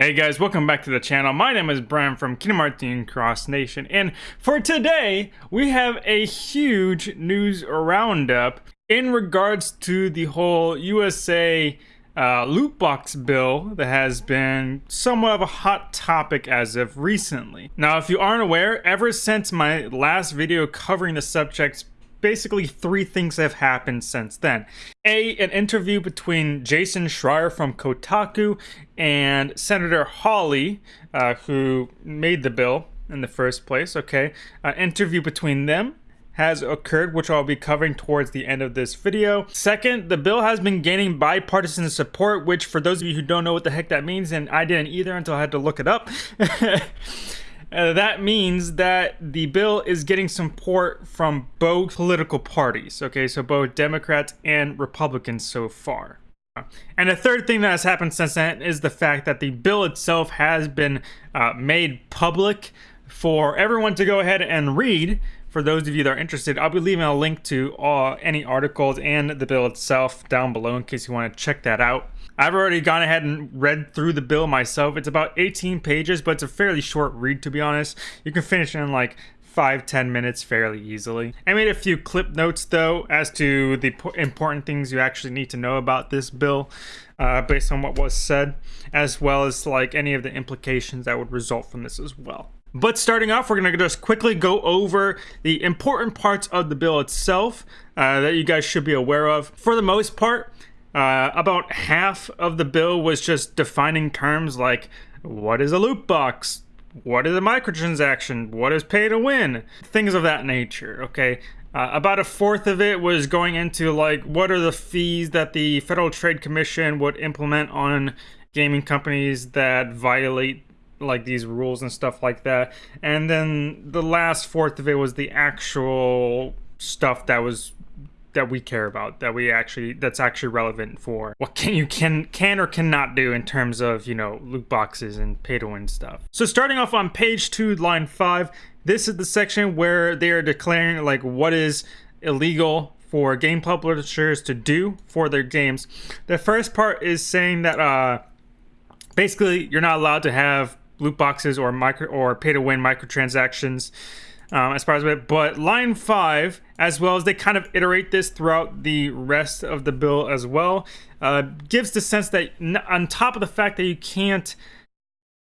Hey guys, welcome back to the channel. My name is Brian from Hearts Cross Nation, and for today, we have a huge news roundup in regards to the whole USA uh, loot box bill that has been somewhat of a hot topic as of recently. Now, if you aren't aware, ever since my last video covering the subject basically three things have happened since then. A, an interview between Jason Schreier from Kotaku and Senator Hawley, uh, who made the bill in the first place, okay? An interview between them has occurred, which I'll be covering towards the end of this video. Second, the bill has been gaining bipartisan support, which for those of you who don't know what the heck that means, and I didn't either until I had to look it up. Uh, that means that the bill is getting support from both political parties. Okay, so both Democrats and Republicans so far. And the third thing that has happened since then is the fact that the bill itself has been uh, made public for everyone to go ahead and read. For those of you that are interested, I'll be leaving a link to all, any articles and the bill itself down below in case you want to check that out. I've already gone ahead and read through the bill myself. It's about 18 pages, but it's a fairly short read to be honest. You can finish in like five ten minutes fairly easily. I made a few clip notes though as to the important things you actually need to know about this bill uh, based on what was said, as well as like any of the implications that would result from this as well. But starting off, we're going to just quickly go over the important parts of the bill itself uh, that you guys should be aware of. For the most part, uh, about half of the bill was just defining terms like what is a loot box, what is a microtransaction, what is pay to win, things of that nature. Okay. Uh, about a fourth of it was going into like what are the fees that the Federal Trade Commission would implement on gaming companies that violate like these rules and stuff like that. And then the last fourth of it was the actual stuff that was that we care about that we actually that's actually relevant for what can you can can or cannot do in terms of you know loot boxes and pay to win stuff. So starting off on page two line five this is the section where they are declaring like what is illegal for game publishers to do for their games. The first part is saying that uh basically you're not allowed to have loot boxes or micro or pay to win microtransactions um, as far as it. But line five, as well as they kind of iterate this throughout the rest of the bill as well, uh, gives the sense that on top of the fact that you can't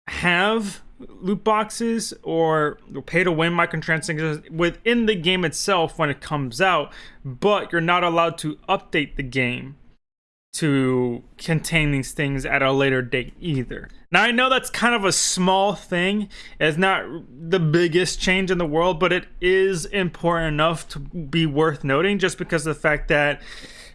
have loot boxes or pay to win microtransactions within the game itself when it comes out, but you're not allowed to update the game to contain these things at a later date either. Now I know that's kind of a small thing. It's not the biggest change in the world, but it is important enough to be worth noting just because of the fact that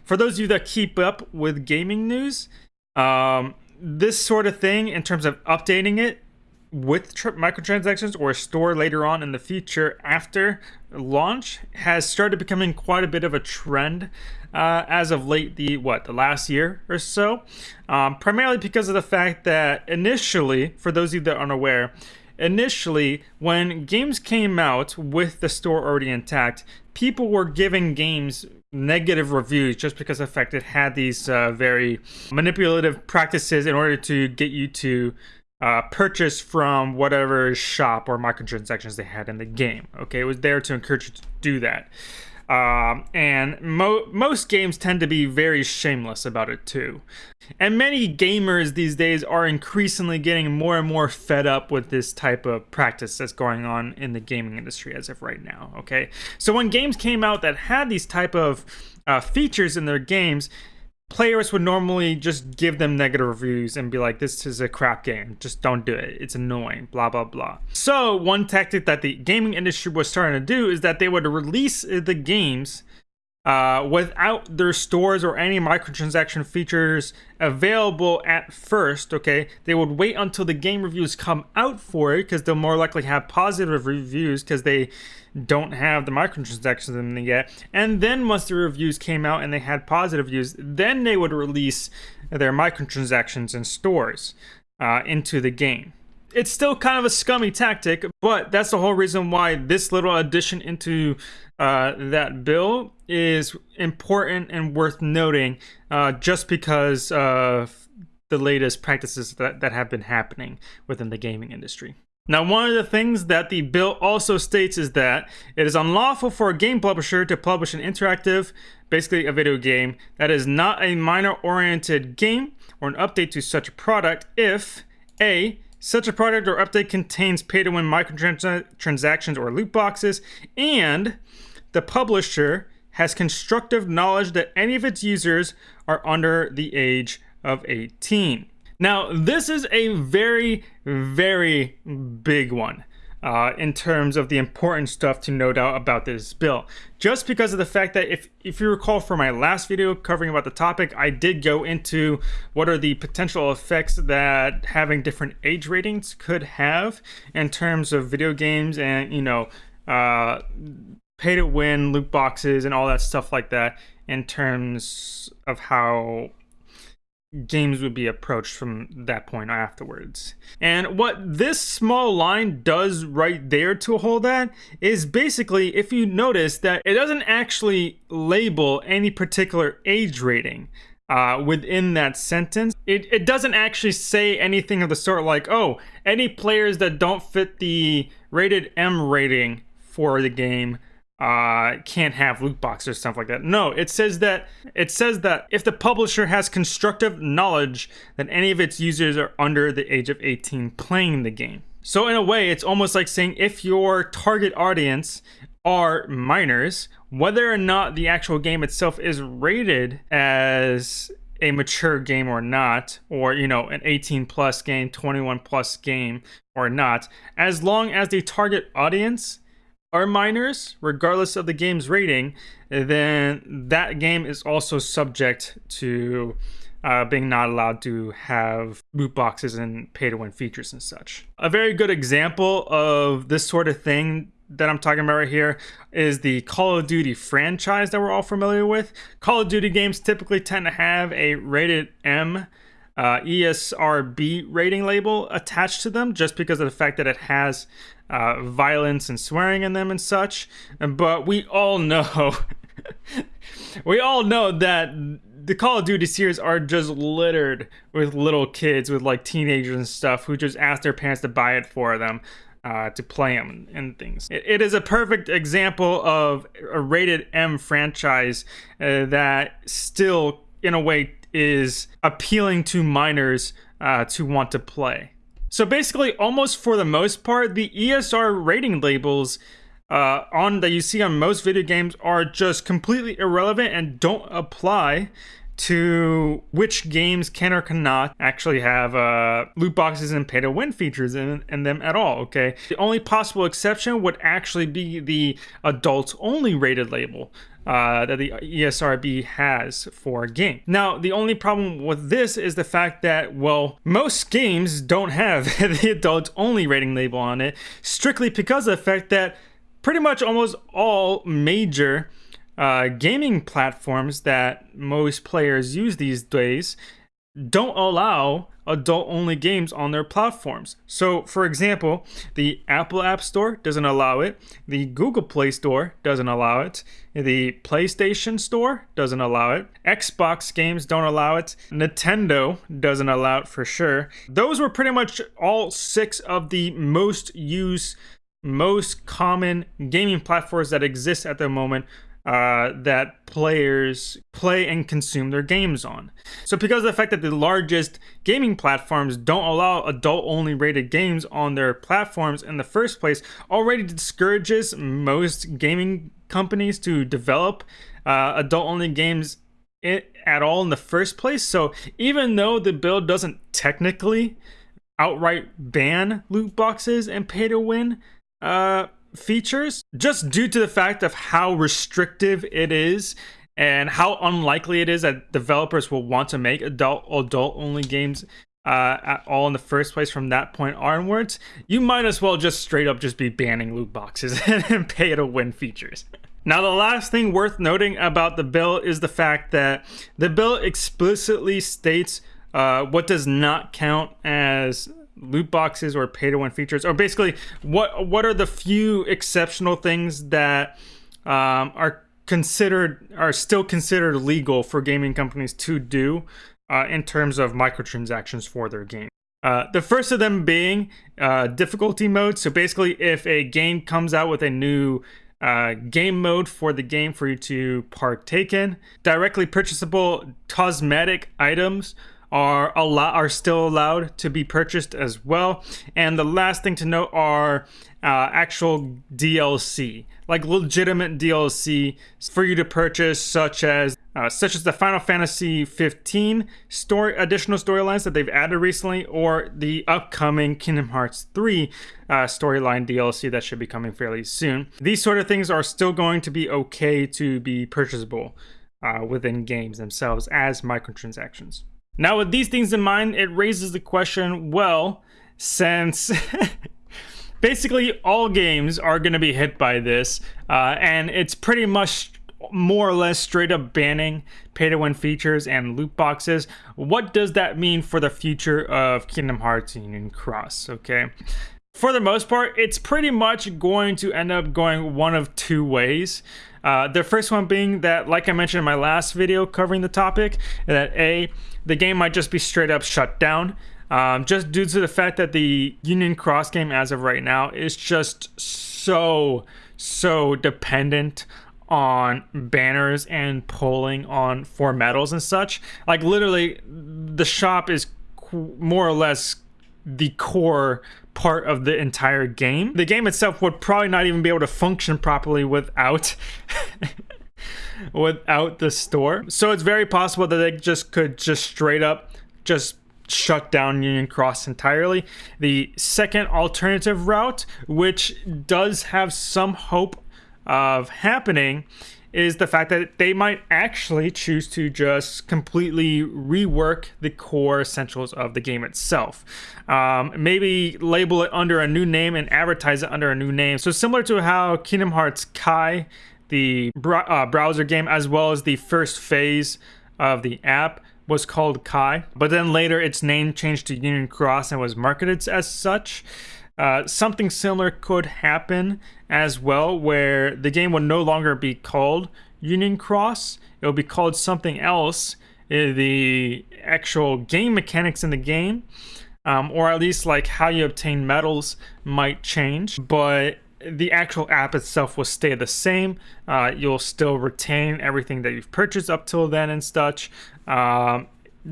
for those of you that keep up with gaming news, um, this sort of thing in terms of updating it with microtransactions or a store later on in the future after launch has started becoming quite a bit of a trend uh, as of late the what the last year or so. Um, primarily because of the fact that initially for those of you that aren't aware initially when games came out with the store already intact people were giving games negative reviews just because of the fact it had these uh, very manipulative practices in order to get you to uh, purchase from whatever shop or microtransactions they had in the game. Okay, it was there to encourage you to do that. Um, and mo most games tend to be very shameless about it too. And many gamers these days are increasingly getting more and more fed up with this type of practice that's going on in the gaming industry as of right now. Okay, so when games came out that had these type of uh, features in their games, players would normally just give them negative reviews and be like, this is a crap game. Just don't do it. It's annoying, blah, blah, blah. So, one tactic that the gaming industry was starting to do is that they would release the games uh, without their stores or any microtransaction features available at first, okay, they would wait until the game reviews come out for it because they'll more likely have positive reviews because they don't have the microtransactions in them yet. And then once the reviews came out and they had positive reviews, then they would release their microtransactions and stores uh, into the game it's still kind of a scummy tactic, but that's the whole reason why this little addition into uh, that bill is important and worth noting, uh, just because uh, the latest practices that, that have been happening within the gaming industry. Now, one of the things that the bill also states is that it is unlawful for a game publisher to publish an interactive, basically a video game, that is not a minor oriented game or an update to such a product if A. Such a product or update contains pay to win microtransactions or loot boxes, and the publisher has constructive knowledge that any of its users are under the age of 18. Now, this is a very, very big one. Uh, in terms of the important stuff to note out about this bill. Just because of the fact that if, if you recall from my last video covering about the topic, I did go into what are the potential effects that having different age ratings could have in terms of video games and, you know, uh, pay to win, loot boxes, and all that stuff like that in terms of how games would be approached from that point afterwards. And what this small line does right there to hold that is basically, if you notice that it doesn't actually label any particular age rating. Uh, within that sentence, it, it doesn't actually say anything of the sort like, oh, any players that don't fit the rated M rating for the game uh, can't have loot boxes or stuff like that. No, it says that it says that if the publisher has constructive knowledge that any of its users are under the age of 18 playing the game. So in a way, it's almost like saying if your target audience are minors, whether or not the actual game itself is rated as a mature game or not, or you know, an 18 plus game, 21 plus game or not, as long as the target audience are minors, regardless of the game's rating, then that game is also subject to uh, being not allowed to have loot boxes and pay to win features and such. A very good example of this sort of thing that I'm talking about right here is the Call of Duty franchise that we're all familiar with. Call of Duty games typically tend to have a rated M uh, ESRB rating label attached to them just because of the fact that it has uh, violence and swearing in them and such. But we all know, we all know that the Call of Duty series are just littered with little kids, with like teenagers and stuff, who just ask their parents to buy it for them. Uh, to play them and things. It, it is a perfect example of a rated M franchise uh, that still, in a way, is appealing to minors uh, to want to play. So basically, almost for the most part, the ESR rating labels uh, on that you see on most video games are just completely irrelevant and don't apply to which games can or cannot actually have uh, loot boxes and pay to win features in, in them at all. Okay, the only possible exception would actually be the adult only rated label uh, that the ESRB has for a game. Now, the only problem with this is the fact that, well, most games don't have the adult only rating label on it, strictly because of the fact that pretty much almost all major uh, gaming platforms that most players use these days don't allow adult only games on their platforms. So, for example, the Apple App Store doesn't allow it, the Google Play Store doesn't allow it, the PlayStation Store doesn't allow it, Xbox games don't allow it, Nintendo doesn't allow it for sure. Those were pretty much all six of the most used, most common gaming platforms that exist at the moment uh, that players play and consume their games on. So, because of the fact that the largest gaming platforms don't allow adult only rated games on their platforms in the first place, already discourages most gaming companies to develop uh, adult only games at all in the first place. So, even though the bill doesn't technically outright ban loot boxes and pay to win, uh, features just due to the fact of how restrictive it is and how unlikely it is that developers will want to make adult adult only games uh, at all in the first place from that point onwards, you might as well just straight up just be banning loot boxes and pay to win features. Now, the last thing worth noting about the bill is the fact that the bill explicitly states uh, what does not count as loot boxes or pay to win features or basically what what are the few exceptional things that um, are considered are still considered legal for gaming companies to do uh, in terms of microtransactions for their game. Uh, the first of them being uh, difficulty mode. So basically, if a game comes out with a new uh, game mode for the game for you to partake in, directly purchasable cosmetic items are allow are still allowed to be purchased as well. And the last thing to note are uh, actual DLC, like legitimate DLC for you to purchase, such as uh, such as the Final Fantasy 15 story additional storylines that they've added recently, or the upcoming Kingdom Hearts 3 uh, storyline DLC that should be coming fairly soon. These sort of things are still going to be okay to be purchasable uh, within games themselves as microtransactions. Now, with these things in mind, it raises the question well, since basically all games are going to be hit by this, uh, and it's pretty much more or less straight up banning pay to win features and loot boxes. What does that mean for the future of Kingdom Hearts Union Cross? Okay. For the most part, it's pretty much going to end up going one of two ways. Uh, the first one being that, like I mentioned in my last video covering the topic, that A, the game might just be straight up shut down. Um, just due to the fact that the Union Cross game, as of right now, is just so, so dependent on banners and polling on for medals and such. Like, literally, the shop is more or less the core part of the entire game. The game itself would probably not even be able to function properly without without the store. So it's very possible that they just could just straight up just shut down Union Cross entirely. The second alternative route, which does have some hope of happening, is the fact that they might actually choose to just completely rework the core essentials of the game itself. Um, maybe label it under a new name and advertise it under a new name. So similar to how Kingdom Hearts Kai, the uh, browser game, as well as the first phase of the app, was called Kai, but then later its name changed to Union Cross and was marketed as such. Uh, something similar could happen as well, where the game would no longer be called Union Cross. It will be called something else. Uh, the actual game mechanics in the game, um, or at least like how you obtain medals, might change, but the actual app itself will stay the same. Uh, you'll still retain everything that you've purchased up till then and such. Um,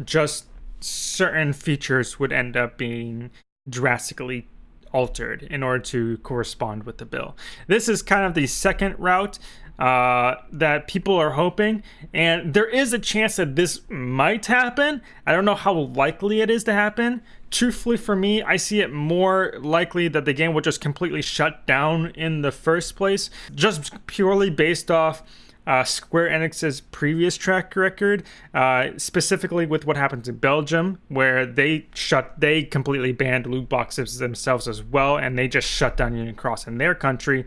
just certain features would end up being drastically altered in order to correspond with the bill. This is kind of the second route uh, that people are hoping, and there is a chance that this might happen. I don't know how likely it is to happen. Truthfully, for me, I see it more likely that the game will just completely shut down in the first place, just purely based off uh, Square Enix's previous track record, uh, specifically with what happened in Belgium, where they shut, they completely banned loot boxes themselves as well, and they just shut down Union Cross in their country.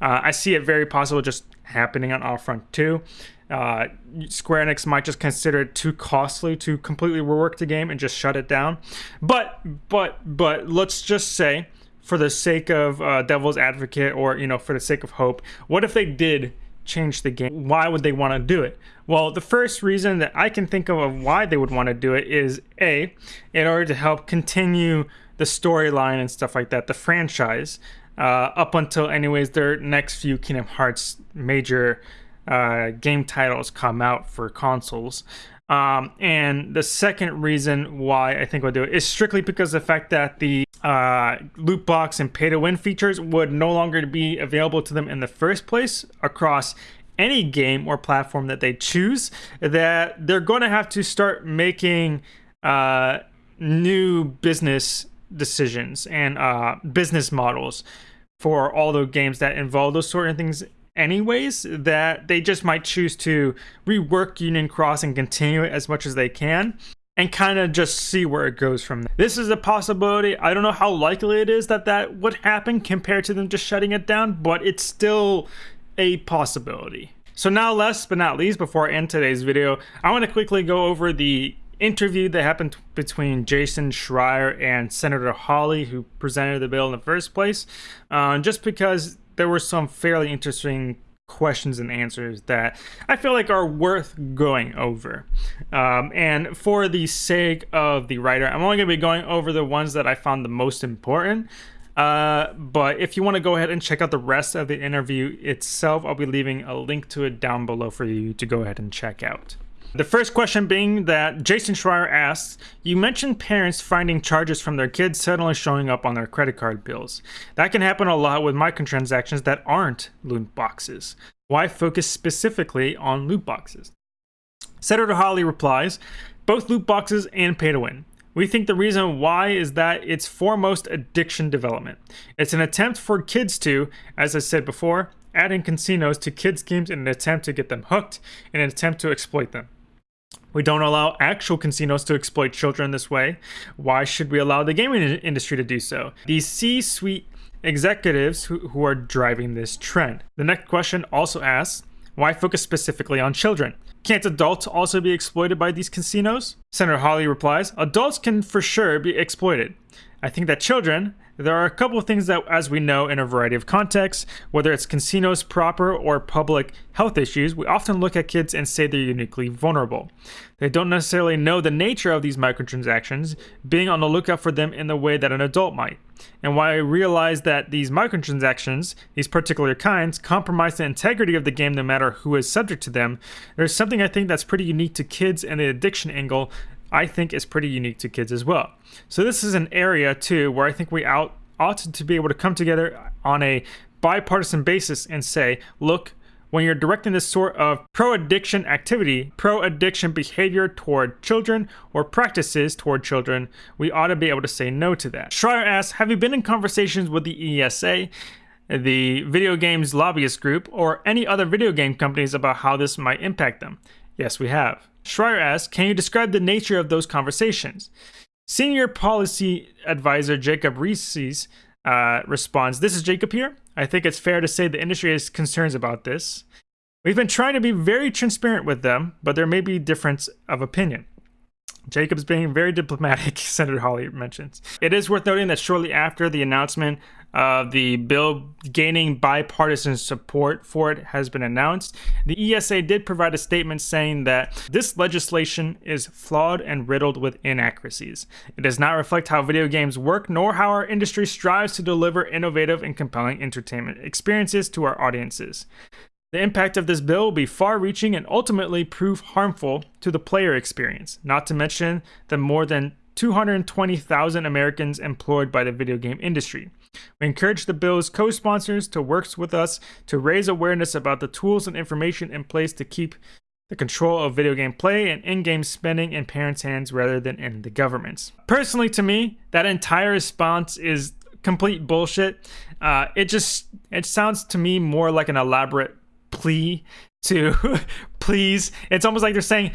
Uh, I see it very possible just happening on our front too. Uh, Square Enix might just consider it too costly to completely rework the game and just shut it down. But but but let's just say, for the sake of uh, Devil's Advocate, or you know, for the sake of hope, what if they did change the game? Why would they want to do it? Well, the first reason that I can think of, of why they would want to do it is A, in order to help continue the storyline and stuff like that, the franchise, uh, up until, anyways, their next few Kingdom Hearts major uh, game titles come out for consoles. Um, and the second reason why I think we'll do it is strictly because the fact that the uh, loot box and pay to win features would no longer be available to them in the first place across any game or platform that they choose. That they're going to have to start making uh, new business decisions and uh, business models for all the games that involve those sort of things anyways that they just might choose to rework Union Cross and continue it as much as they can and kind of just see where it goes from there. This is a possibility. I don't know how likely it is that that would happen compared to them just shutting it down, but it's still a possibility. So now last but not least, before I end today's video, I want to quickly go over the interview that happened between Jason Schreier and Senator Hawley, who presented the bill in the first place, uh, just because there were some fairly interesting questions and answers that I feel like are worth going over. Um, and for the sake of the writer, I'm only going to be going over the ones that I found the most important. Uh, but if you want to go ahead and check out the rest of the interview itself, I'll be leaving a link to it down below for you to go ahead and check out. The first question being that Jason Schreier asks, You mentioned parents finding charges from their kids suddenly showing up on their credit card bills. That can happen a lot with microtransactions that aren't loot boxes. Why focus specifically on loot boxes? Senator Hawley replies, Both loot boxes and pay to win. We think the reason why is that it's foremost addiction development. It's an attempt for kids to, as I said before, add in casinos to kids' games in an attempt to get them hooked, in an attempt to exploit them. We don't allow actual casinos to exploit children this way. Why should we allow the gaming industry to do so? These C-suite executives who, who are driving this trend. The next question also asks, why focus specifically on children? Can't adults also be exploited by these casinos? Senator Hawley replies, adults can for sure be exploited. I think that children, there are a couple of things that, as we know in a variety of contexts, whether it's casinos proper or public health issues, we often look at kids and say they're uniquely vulnerable. They don't necessarily know the nature of these microtransactions, being on the lookout for them in the way that an adult might. And while I realize that these microtransactions, these particular kinds, compromise the integrity of the game no matter who is subject to them, there's something I think that's pretty unique to kids and the addiction angle I think is pretty unique to kids as well. So this is an area too where I think we out, ought to be able to come together on a bipartisan basis and say, look, when you're directing this sort of pro-addiction activity, pro-addiction behavior toward children or practices toward children, we ought to be able to say no to that. Schreier asks, have you been in conversations with the ESA, the video games lobbyist group, or any other video game companies about how this might impact them? Yes, we have. Schreier asks, can you describe the nature of those conversations? Senior policy advisor Jacob Reses uh, responds, this is Jacob here. I think it's fair to say the industry has concerns about this. We've been trying to be very transparent with them, but there may be a difference of opinion. Jacobs being very diplomatic, Senator Hawley mentions. It is worth noting that shortly after the announcement of the bill gaining bipartisan support for it has been announced, the ESA did provide a statement saying that this legislation is flawed and riddled with inaccuracies. It does not reflect how video games work nor how our industry strives to deliver innovative and compelling entertainment experiences to our audiences. The impact of this bill will be far reaching and ultimately prove harmful to the player experience, not to mention the more than 220,000 Americans employed by the video game industry. We encourage the bill's co sponsors to work with us to raise awareness about the tools and information in place to keep the control of video game play and in game spending in parents' hands rather than in the government's. Personally, to me, that entire response is complete bullshit. Uh, it just it sounds to me more like an elaborate plea to please. It's almost like they're saying,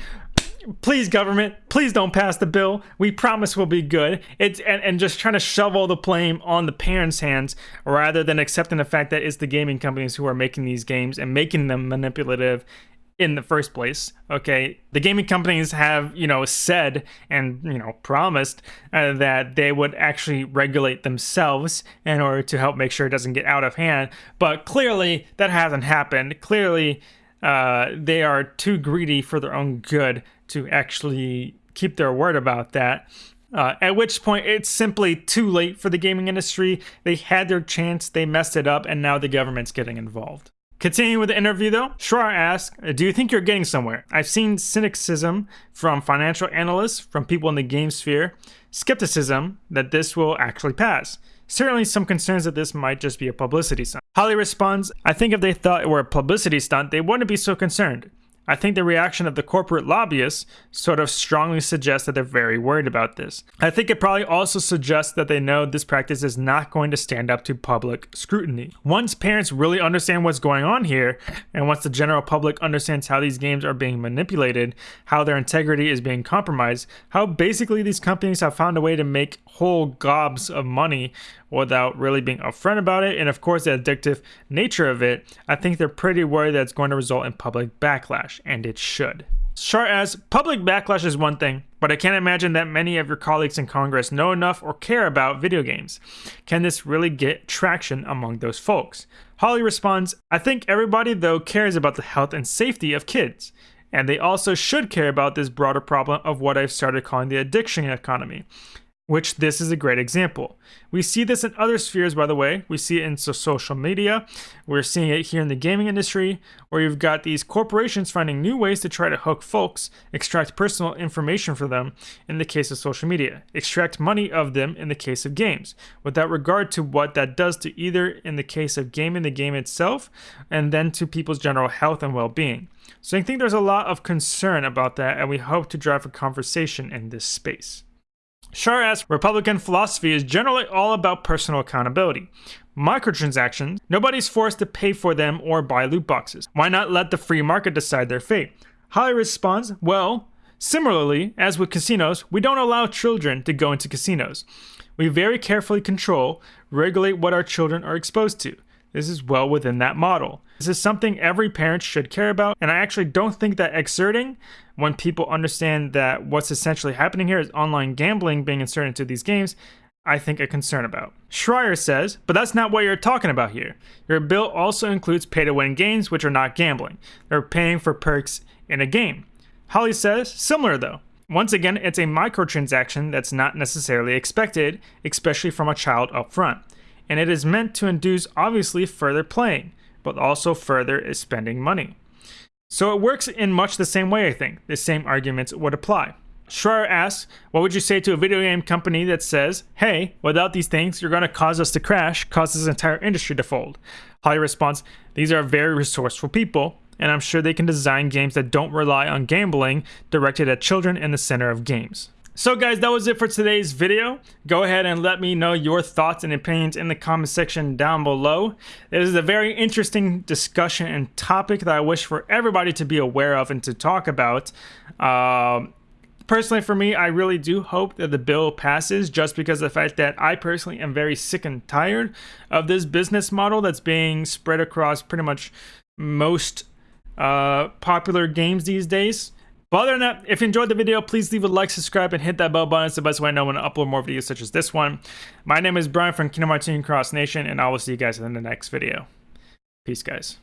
please government please don't pass the bill we promise we'll be good it's and, and just trying to shovel the blame on the parents hands rather than accepting the fact that it's the gaming companies who are making these games and making them manipulative in the first place. Okay, the gaming companies have you know said and you know promised uh, that they would actually regulate themselves in order to help make sure it doesn't get out of hand. But clearly that hasn't happened. Clearly uh, they are too greedy for their own good to actually keep their word about that. Uh, at which point, it's simply too late for the gaming industry. They had their chance, they messed it up, and now the government's getting involved. Continuing with the interview though, Schreier asks, Do you think you're getting somewhere? I've seen cynicism from financial analysts, from people in the game sphere, skepticism that this will actually pass. Certainly some concerns that this might just be a publicity stunt. Hawley responds, I think if they thought it were a publicity stunt, they wouldn't be so concerned. I think the reaction of the corporate lobbyists sort of strongly suggests that they're very worried about this. I think it probably also suggests that they know this practice is not going to stand up to public scrutiny. Once parents really understand what's going on here, and once the general public understands how these games are being manipulated, how their integrity is being compromised, how basically these companies have found a way to make whole gobs of money without really being upfront about it, and of course the addictive nature of it, I think they're pretty worried that it's going to result in public backlash, and it should. Schreier asks, public backlash is one thing, but I can't imagine that many of your colleagues in Congress know enough or care about video games. Can this really get traction among those folks? Hawley responds, I think everybody, though, cares about the health and safety of kids. And they also should care about this broader problem of what I've started calling the addiction economy which this is a great example. We see this in other spheres, by the way. We see it in social media. We're seeing it here in the gaming industry, where you've got these corporations finding new ways to try to hook folks, extract personal information for them in the case of social media, extract money of them in the case of games, without regard to what that does to either in the case of gaming the game itself, and then to people's general health and well being. So I think there's a lot of concern about that, and we hope to drive a conversation in this space. Schreier asks, Republican philosophy is generally all about personal accountability. Microtransactions, nobody's forced to pay for them or buy loot boxes. Why not let the free market decide their fate? Hawley responds, well, similarly, as with casinos, we don't allow children to go into casinos. We very carefully control, regulate what our children are exposed to. This is well within that model. This is something every parent should care about, and I actually don't think that exerting, when people understand that what's essentially happening here is online gambling being inserted into these games, I think a concern about. Schreier says, but that's not what you're talking about here. Your bill also includes pay to win games, which are not gambling. They're paying for perks in a game. Hawley says, similar though. Once again, it's a microtransaction that's not necessarily expected, especially from a child up front and it is meant to induce obviously further playing, but also further spending money. So it works in much the same way, I think. The same arguments would apply. Schreier asks, what would you say to a video game company that says, hey, without these things, you're going to cause us to crash, cause this entire industry to fold? Hawley responds, these are very resourceful people, and I'm sure they can design games that don't rely on gambling directed at children in the center of games. So guys, that was it for today's video. Go ahead and let me know your thoughts and opinions in the comment section down below. It is a very interesting discussion and topic that I wish for everybody to be aware of and to talk about. Um, personally for me, I really do hope that the bill passes just because of the fact that I personally am very sick and tired of this business model that's being spread across pretty much most uh, popular games these days. But other than that, if you enjoyed the video, please leave a like, subscribe, and hit that bell button. It's the best way I know when to upload more videos such as this one. My name is Brian from Kingdom Hearts Cross Nation, and I will see you guys in the next video. Peace, guys.